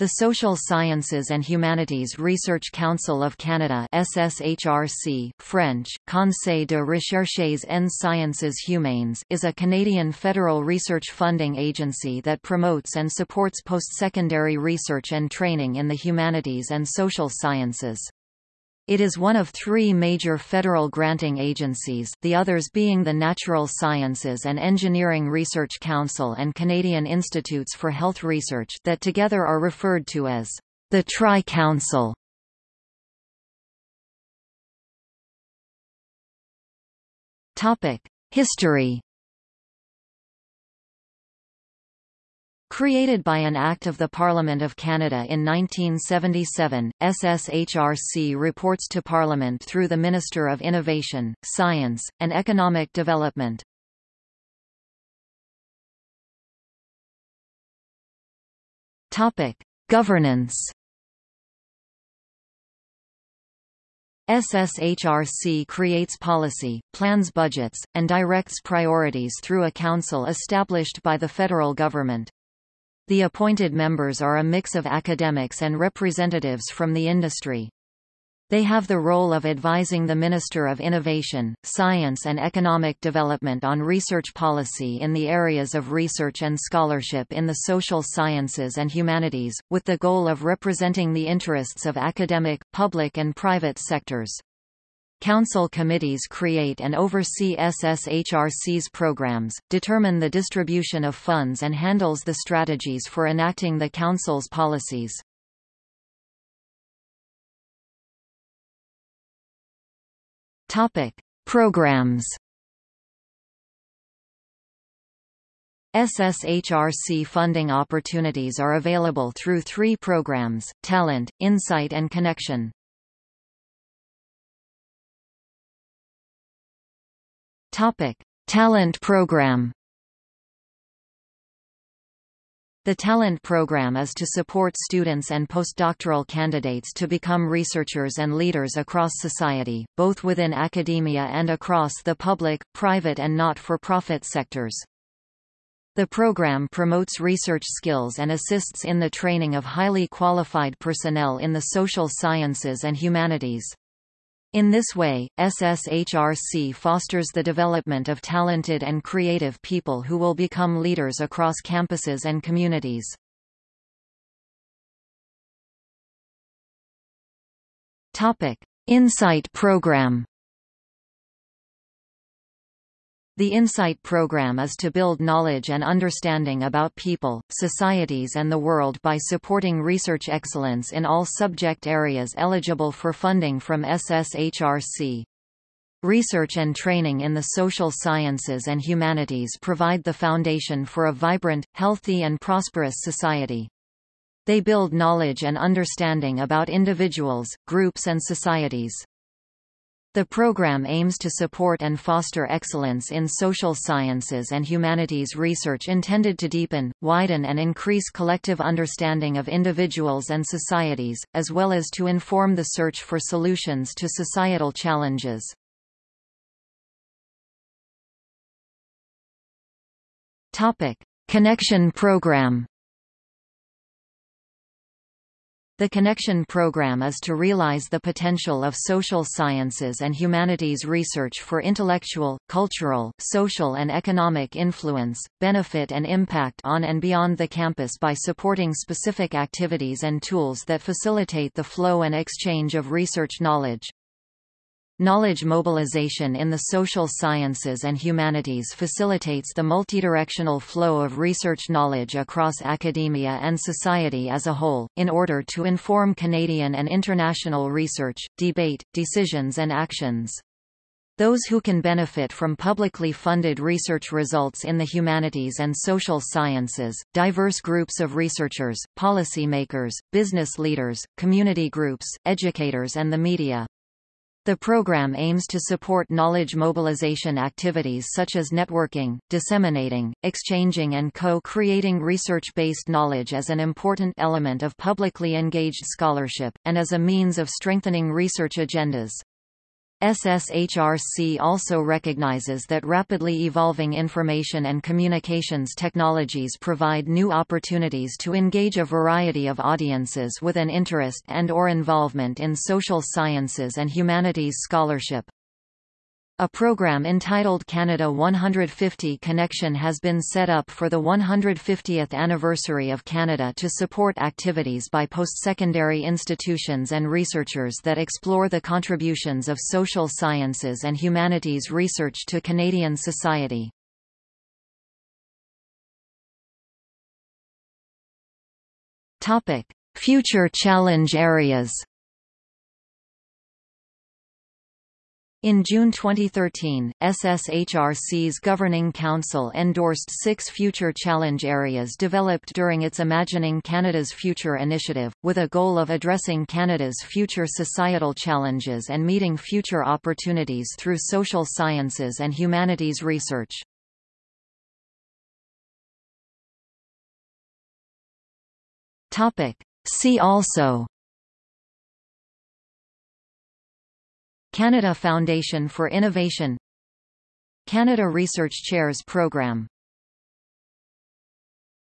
The Social Sciences and Humanities Research Council of Canada SSHRC, French, Conseil de recherches en sciences humaines is a Canadian federal research funding agency that promotes and supports post-secondary research and training in the humanities and social sciences. It is one of three major federal granting agencies the others being the Natural Sciences and Engineering Research Council and Canadian Institutes for Health Research that together are referred to as the Tri-Council. History Created by an Act of the Parliament of Canada in 1977, SSHRC reports to Parliament through the Minister of Innovation, Science, and Economic Development. Governance SSHRC creates policy, plans budgets, and directs priorities through a council established by the federal government. The appointed members are a mix of academics and representatives from the industry. They have the role of advising the Minister of Innovation, Science and Economic Development on research policy in the areas of research and scholarship in the social sciences and humanities, with the goal of representing the interests of academic, public and private sectors. Council committees create and oversee SSHRC's programs, determine the distribution of funds and handles the strategies for enacting the Council's policies. Programs SSHRC funding opportunities are available through three programs, Talent, Insight and Connection. Topic: Talent Program. The Talent Program is to support students and postdoctoral candidates to become researchers and leaders across society, both within academia and across the public, private and not-for-profit sectors. The program promotes research skills and assists in the training of highly qualified personnel in the social sciences and humanities. In this way, SSHRC fosters the development of talented and creative people who will become leaders across campuses and communities. Insight Program The InSight program is to build knowledge and understanding about people, societies and the world by supporting research excellence in all subject areas eligible for funding from SSHRC. Research and training in the social sciences and humanities provide the foundation for a vibrant, healthy and prosperous society. They build knowledge and understanding about individuals, groups and societies. The program aims to support and foster excellence in social sciences and humanities research intended to deepen, widen and increase collective understanding of individuals and societies, as well as to inform the search for solutions to societal challenges. Connection Program the Connection program is to realize the potential of social sciences and humanities research for intellectual, cultural, social and economic influence, benefit and impact on and beyond the campus by supporting specific activities and tools that facilitate the flow and exchange of research knowledge. Knowledge mobilization in the social sciences and humanities facilitates the multidirectional flow of research knowledge across academia and society as a whole, in order to inform Canadian and international research, debate, decisions and actions. Those who can benefit from publicly funded research results in the humanities and social sciences, diverse groups of researchers, policymakers, business leaders, community groups, educators and the media. The program aims to support knowledge mobilization activities such as networking, disseminating, exchanging and co-creating research-based knowledge as an important element of publicly engaged scholarship, and as a means of strengthening research agendas. SSHRC also recognizes that rapidly evolving information and communications technologies provide new opportunities to engage a variety of audiences with an interest and or involvement in social sciences and humanities scholarship. A program entitled Canada 150 Connection has been set up for the 150th anniversary of Canada to support activities by post-secondary institutions and researchers that explore the contributions of social sciences and humanities research to Canadian society. Future challenge areas In June 2013, SSHRC's Governing Council endorsed six future challenge areas developed during its Imagining Canada's Future initiative, with a goal of addressing Canada's future societal challenges and meeting future opportunities through social sciences and humanities research. See also Canada Foundation for Innovation Canada Research Chairs Program